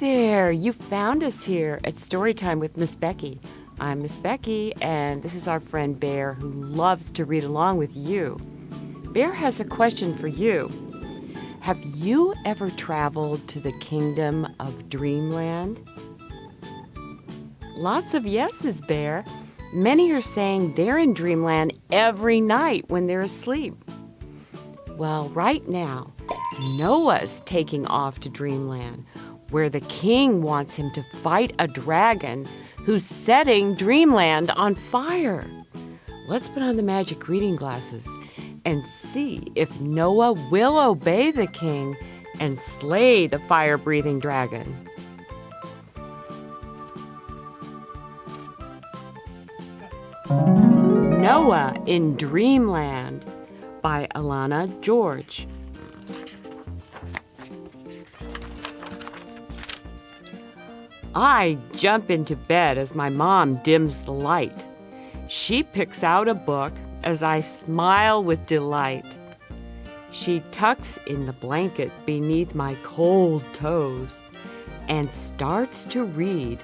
there! You found us here at Storytime with Miss Becky. I'm Miss Becky, and this is our friend Bear who loves to read along with you. Bear has a question for you. Have you ever traveled to the kingdom of Dreamland? Lots of yeses, Bear. Many are saying they're in Dreamland every night when they're asleep. Well, right now, Noah's taking off to Dreamland, where the king wants him to fight a dragon who's setting Dreamland on fire. Let's put on the magic reading glasses and see if Noah will obey the king and slay the fire breathing dragon. Noah in Dreamland by Alana George. I jump into bed as my mom dims the light. She picks out a book as I smile with delight. She tucks in the blanket beneath my cold toes and starts to read,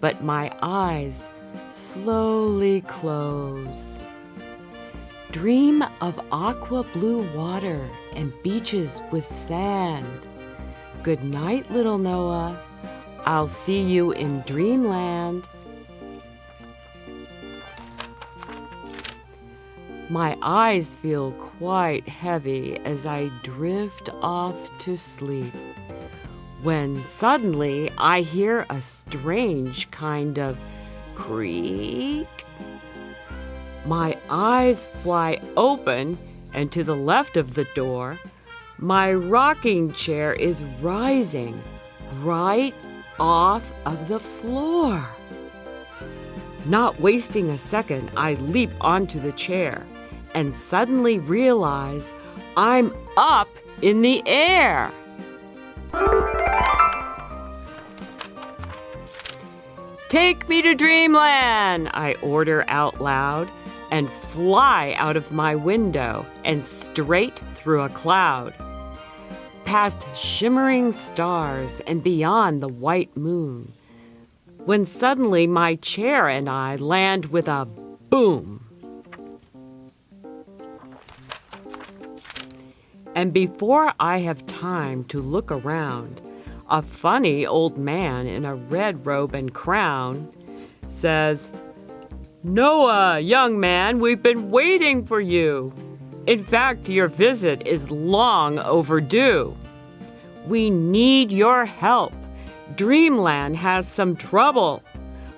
but my eyes slowly close. Dream of aqua blue water and beaches with sand. Good night, little Noah. I'll see you in dreamland. My eyes feel quite heavy as I drift off to sleep. When suddenly I hear a strange kind of creak. My eyes fly open, and to the left of the door, my rocking chair is rising right off of the floor. Not wasting a second, I leap onto the chair and suddenly realize I'm up in the air. Take me to dreamland, I order out loud and fly out of my window and straight through a cloud past shimmering stars and beyond the white moon, when suddenly my chair and I land with a boom. And before I have time to look around, a funny old man in a red robe and crown says, Noah, young man, we've been waiting for you. In fact, your visit is long overdue. We need your help. Dreamland has some trouble.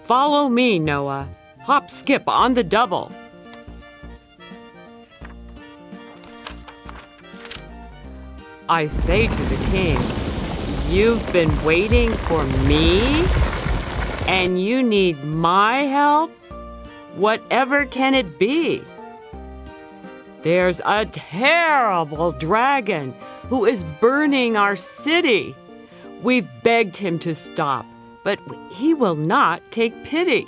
Follow me, Noah. Hop skip on the double. I say to the king, You've been waiting for me? And you need my help? Whatever can it be? There's a terrible dragon who is burning our city. We've begged him to stop, but he will not take pity.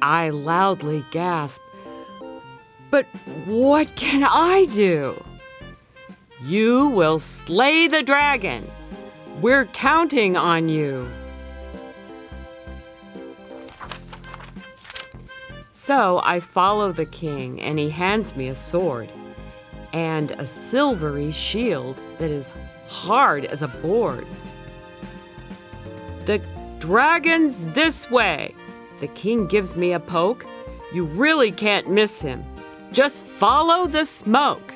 I loudly gasp, But what can I do? You will slay the dragon. We're counting on you. So I follow the king, and he hands me a sword and a silvery shield that is hard as a board. The dragon's this way. The king gives me a poke. You really can't miss him. Just follow the smoke.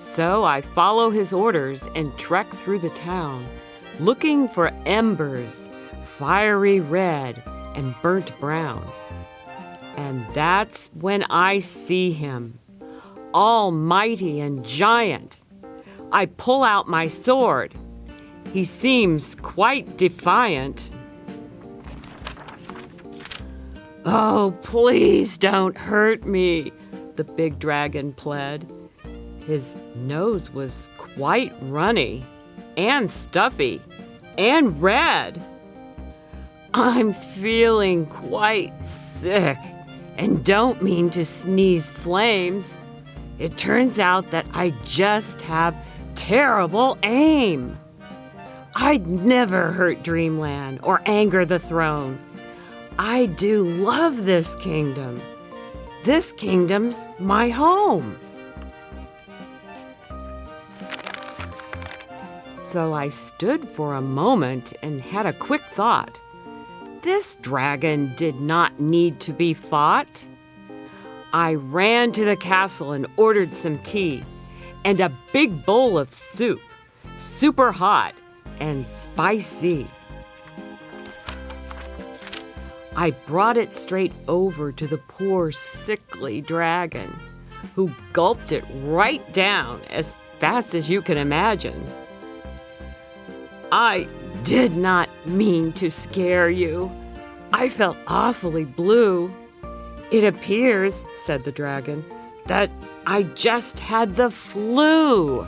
So I follow his orders and trek through the town, looking for embers, fiery red and burnt brown. And that's when I see him, almighty and giant. I pull out my sword. He seems quite defiant. Oh, please don't hurt me, the big dragon pled. His nose was quite runny and stuffy and red. I'm feeling quite sick and don't mean to sneeze flames. It turns out that I just have terrible aim. I'd never hurt Dreamland or anger the throne. I do love this kingdom. This kingdom's my home. So I stood for a moment and had a quick thought. This dragon did not need to be fought. I ran to the castle and ordered some tea and a big bowl of soup, super hot and spicy. I brought it straight over to the poor sickly dragon, who gulped it right down as fast as you can imagine. I did not mean to scare you. I felt awfully blue. It appears, said the dragon, that I just had the flu.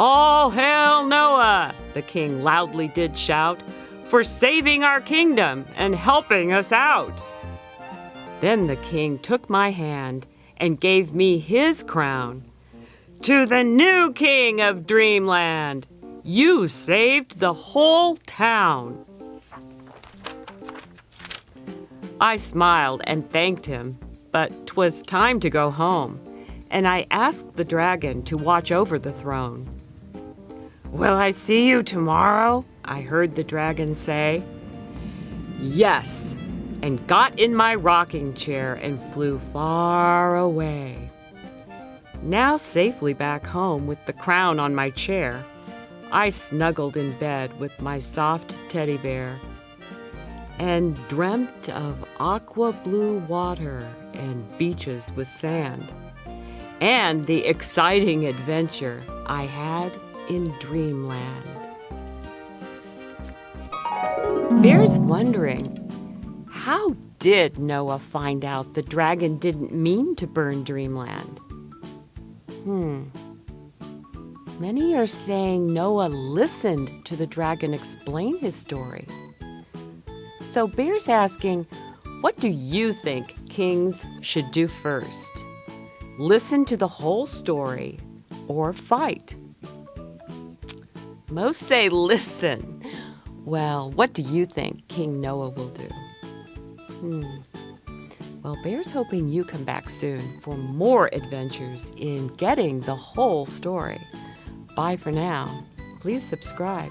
All hail Noah, the king loudly did shout, for saving our kingdom and helping us out. Then the king took my hand and gave me his crown to the new king of Dreamland. You saved the whole town. I smiled and thanked him, but 'twas time to go home, and I asked the dragon to watch over the throne. Will I see you tomorrow? I heard the dragon say. Yes, and got in my rocking chair and flew far away. Now safely back home with the crown on my chair, I snuggled in bed with my soft teddy bear and dreamt of aqua blue water and beaches with sand and the exciting adventure I had in Dreamland. Bear's wondering, how did Noah find out the dragon didn't mean to burn Dreamland? Hmm. Many are saying Noah listened to the dragon explain his story. So Bear's asking, what do you think kings should do first? Listen to the whole story or fight? Most say listen. Well, what do you think King Noah will do? Hmm. Well, Bear's hoping you come back soon for more adventures in getting the whole story. Bye for now. Please subscribe.